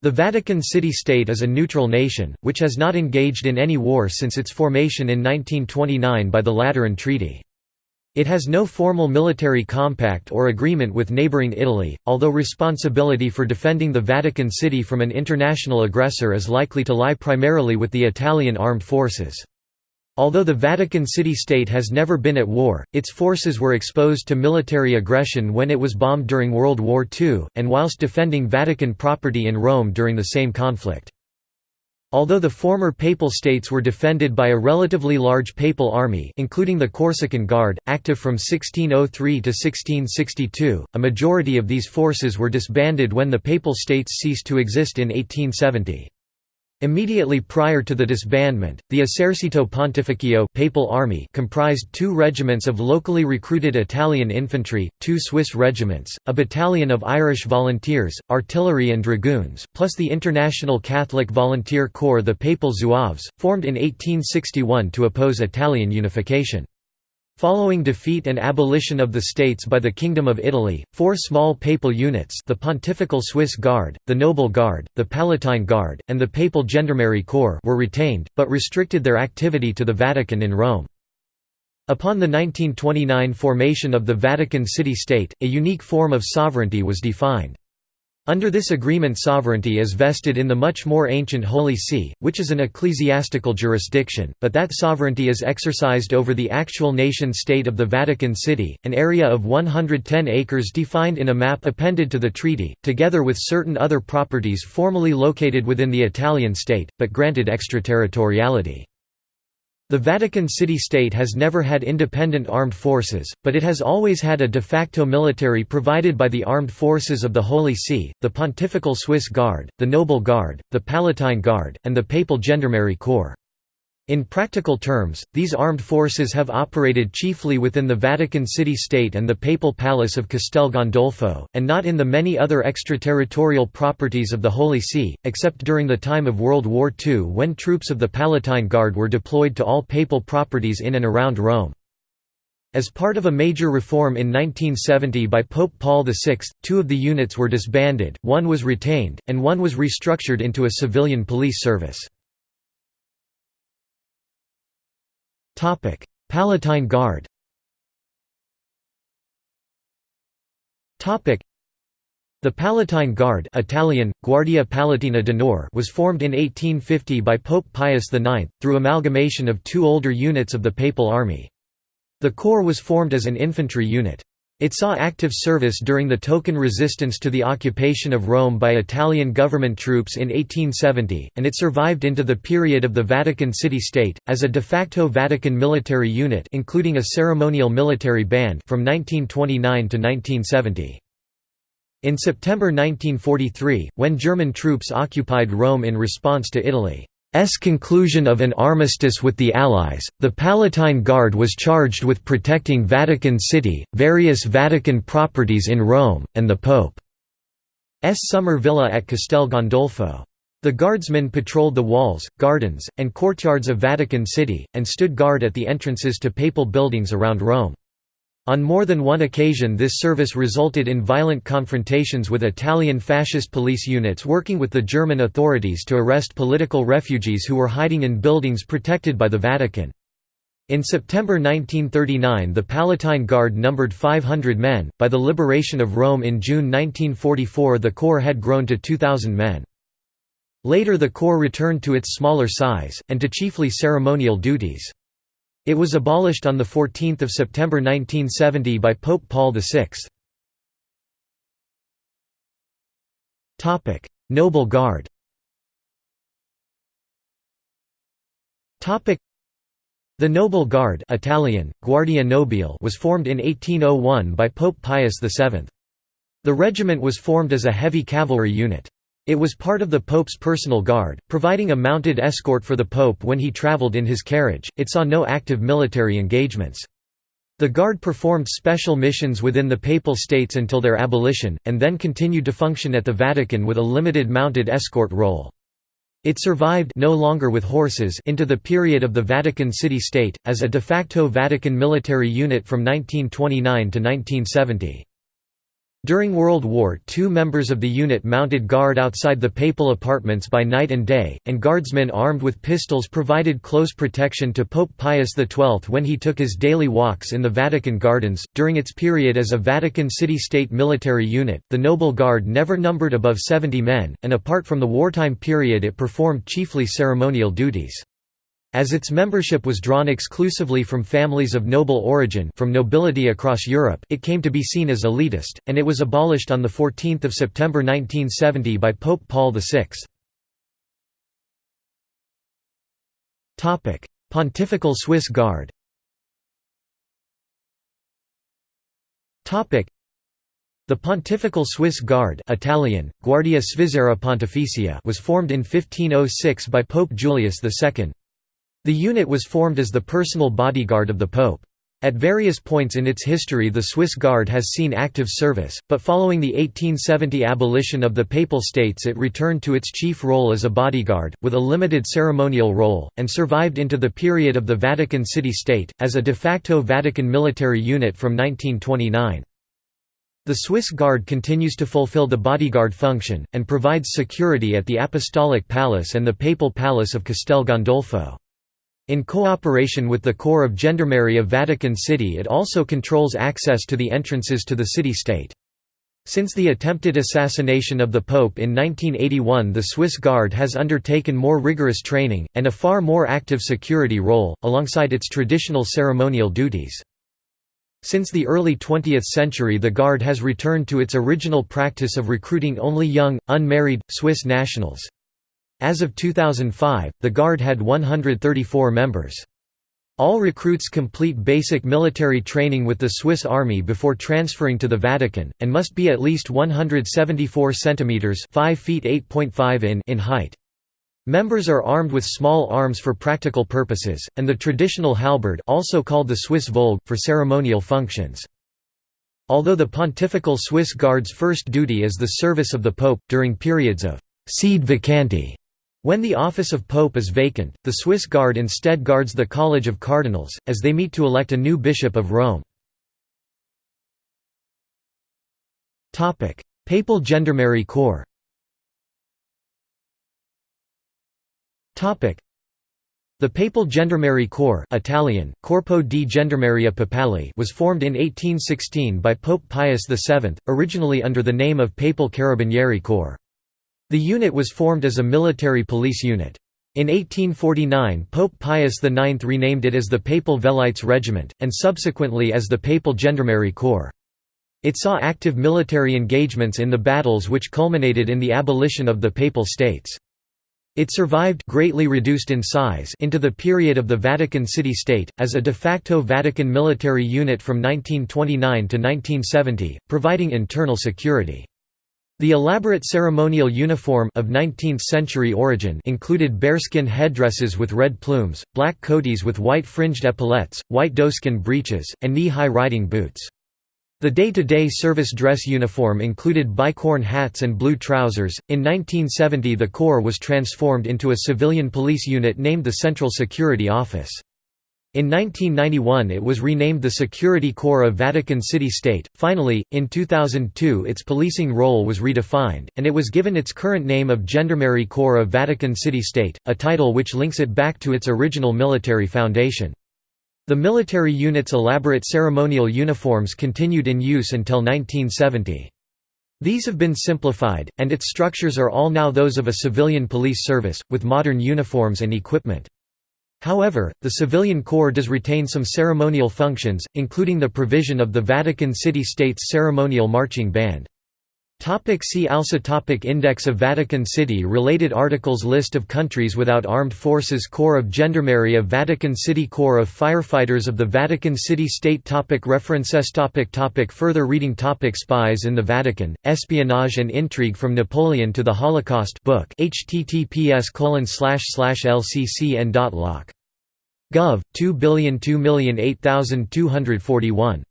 The Vatican City-State is a neutral nation, which has not engaged in any war since its formation in 1929 by the Lateran Treaty. It has no formal military compact or agreement with neighboring Italy, although responsibility for defending the Vatican City from an international aggressor is likely to lie primarily with the Italian armed forces. Although the Vatican City-State has never been at war, its forces were exposed to military aggression when it was bombed during World War II, and whilst defending Vatican property in Rome during the same conflict. Although the former Papal States were defended by a relatively large Papal army including the Corsican Guard, active from 1603 to 1662, a majority of these forces were disbanded when the Papal States ceased to exist in 1870. Immediately prior to the disbandment, the Esercito Pontificio papal army comprised two regiments of locally recruited Italian infantry, two Swiss regiments, a battalion of Irish volunteers, artillery and dragoons, plus the International Catholic Volunteer Corps the Papal Zouaves, formed in 1861 to oppose Italian unification. Following defeat and abolition of the states by the Kingdom of Italy, four small papal units the Pontifical Swiss Guard, the Noble Guard, the Palatine Guard, and the Papal Gendarmerie Corps were retained, but restricted their activity to the Vatican in Rome. Upon the 1929 formation of the Vatican City-State, a unique form of sovereignty was defined. Under this agreement sovereignty is vested in the much more ancient Holy See, which is an ecclesiastical jurisdiction, but that sovereignty is exercised over the actual nation-state of the Vatican City, an area of 110 acres defined in a map appended to the treaty, together with certain other properties formally located within the Italian state, but granted extraterritoriality. The Vatican City-State has never had independent armed forces, but it has always had a de facto military provided by the armed forces of the Holy See, the Pontifical Swiss Guard, the Noble Guard, the Palatine Guard, and the Papal Gendarmerie Corps. In practical terms, these armed forces have operated chiefly within the Vatican City-State and the Papal Palace of Castel Gandolfo, and not in the many other extraterritorial properties of the Holy See, except during the time of World War II when troops of the Palatine Guard were deployed to all papal properties in and around Rome. As part of a major reform in 1970 by Pope Paul VI, two of the units were disbanded, one was retained, and one was restructured into a civilian police service. Topic: Palatine Guard. Topic: The Palatine Guard, Italian Guardia Palatina d'Onore, was formed in 1850 by Pope Pius IX through amalgamation of two older units of the Papal Army. The corps was formed as an infantry unit. It saw active service during the token resistance to the occupation of Rome by Italian government troops in 1870, and it survived into the period of the Vatican City-State, as a de facto Vatican military unit including a ceremonial military band from 1929 to 1970. In September 1943, when German troops occupied Rome in response to Italy S conclusion of an armistice with the Allies, the Palatine Guard was charged with protecting Vatican City, various Vatican properties in Rome, and the Pope's summer villa at Castel Gandolfo. The guardsmen patrolled the walls, gardens, and courtyards of Vatican City, and stood guard at the entrances to papal buildings around Rome. On more than one occasion this service resulted in violent confrontations with Italian fascist police units working with the German authorities to arrest political refugees who were hiding in buildings protected by the Vatican. In September 1939 the Palatine Guard numbered 500 men, by the liberation of Rome in June 1944 the corps had grown to 2,000 men. Later the corps returned to its smaller size, and to chiefly ceremonial duties. It was abolished on 14 September 1970 by Pope Paul VI. Noble Guard The Noble Guard Italian, Guardia Nobile was formed in 1801 by Pope Pius VII. The regiment was formed as a heavy cavalry unit. It was part of the Pope's personal guard, providing a mounted escort for the Pope when he traveled in his carriage. It saw no active military engagements. The Guard performed special missions within the Papal States until their abolition, and then continued to function at the Vatican with a limited mounted escort role. It survived no longer with horses into the period of the Vatican City-State, as a de facto Vatican military unit from 1929 to 1970. During World War II members of the unit mounted guard outside the papal apartments by night and day, and guardsmen armed with pistols provided close protection to Pope Pius XII when he took his daily walks in the Vatican gardens. During its period as a Vatican city-state military unit, the Noble Guard never numbered above 70 men, and apart from the wartime period it performed chiefly ceremonial duties. As its membership was drawn exclusively from families of noble origin from nobility across Europe, it came to be seen as elitist, and it was abolished on 14 September 1970 by Pope Paul VI. Pontifical Swiss Guard the Pontifical Swiss Guard Italian, Guardia Svizzera Pontificia was formed in 1506 by Pope Julius II. The unit was formed as the personal bodyguard of the Pope. At various points in its history the Swiss Guard has seen active service, but following the 1870 abolition of the Papal States it returned to its chief role as a bodyguard, with a limited ceremonial role, and survived into the period of the Vatican City-State, as a de facto Vatican military unit from 1929. The Swiss Guard continues to fulfill the bodyguard function, and provides security at the Apostolic Palace and the Papal Palace of Castel Gandolfo. In cooperation with the Corps of Gendarmerie of Vatican City it also controls access to the entrances to the city-state. Since the attempted assassination of the Pope in 1981 the Swiss Guard has undertaken more rigorous training, and a far more active security role, alongside its traditional ceremonial duties. Since the early 20th century the Guard has returned to its original practice of recruiting only young, unmarried, Swiss nationals. As of 2005, the Guard had 134 members. All recruits complete basic military training with the Swiss Army before transferring to the Vatican, and must be at least 174 centimeters (5 feet 8.5 in) in height. Members are armed with small arms for practical purposes, and the traditional halberd also called the Swiss voulge, for ceremonial functions. Although the Pontifical Swiss Guard's first duty is the service of the Pope, during periods of «sede vacante» When the office of pope is vacant, the Swiss Guard instead guards the College of Cardinals, as they meet to elect a new bishop of Rome. Papal Gendarmerie Corps the Papal Gendarmerie Corps Italian, Corpo di Gendarmeria Papale was formed in 1816 by Pope Pius VII, originally under the name of Papal Carabinieri Corps. The unit was formed as a military police unit. In 1849 Pope Pius IX renamed it as the Papal Velites Regiment, and subsequently as the Papal Gendarmerie Corps. It saw active military engagements in the battles which culminated in the abolition of the Papal States. It survived greatly reduced in size into the period of the Vatican City-State, as a de facto Vatican military unit from 1929 to 1970, providing internal security. The elaborate ceremonial uniform of 19th-century origin included bearskin headdresses with red plumes, black coatees with white fringed epaulettes, white doeskin breeches, and knee-high riding boots. The day-to-day -day service dress uniform included bicorn hats and blue trousers. In 1970 the Corps was transformed into a civilian police unit named the Central Security Office. In 1991 it was renamed the Security Corps of Vatican City-State. Finally, in 2002 its policing role was redefined, and it was given its current name of Gendarmerie Corps of Vatican City-State, a title which links it back to its original military foundation. The military unit's elaborate ceremonial uniforms continued in use until 1970. These have been simplified, and its structures are all now those of a civilian police service, with modern uniforms and equipment. However, the civilian corps does retain some ceremonial functions, including the provision of the Vatican City State's ceremonial marching band. Topic see also topic Index of Vatican City Related articles List of countries without armed forces Corps of Gendarmerie of Vatican City Corps of Firefighters of the Vatican City State topic References topic topic Further reading topic Spies in the Vatican, Espionage and Intrigue from Napoleon to the Holocaust book https lccn.loc. Gov. 2 billion 2 million 8241.